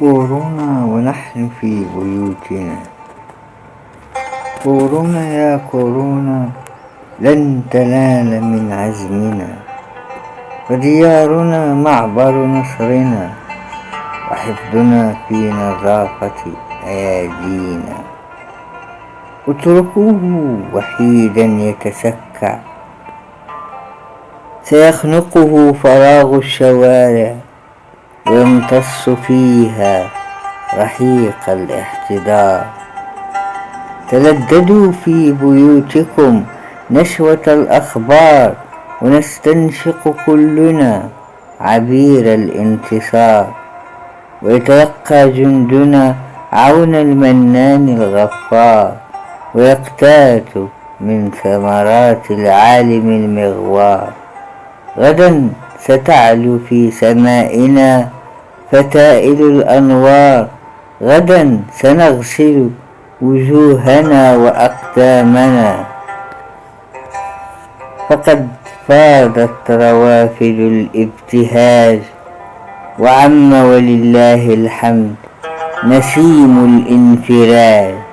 كورونا ونحن في بيوتنا. كورونا يا كورونا لن تنال من عزمنا. فديارنا معبر نصرنا وحفظنا في نظافة أيادينا. اتركوه وحيدا يتسكع سيخنقه فراغ الشوارع. ويمتص فيها رحيق الاحتضار تلددوا في بيوتكم نشوة الأخبار ونستنشق كلنا عبير الانتصار. ويتلقى جندنا عون المنان الغفار ويقتات من ثمرات العالم المغوار. غدا ستعلو في سمائنا فتائل الأنوار. غدا سنغسل وجوهنا وأقدامنا. فقد فاضت روافد الابتهاج وعم ولله الحمد نسيم الانفراج.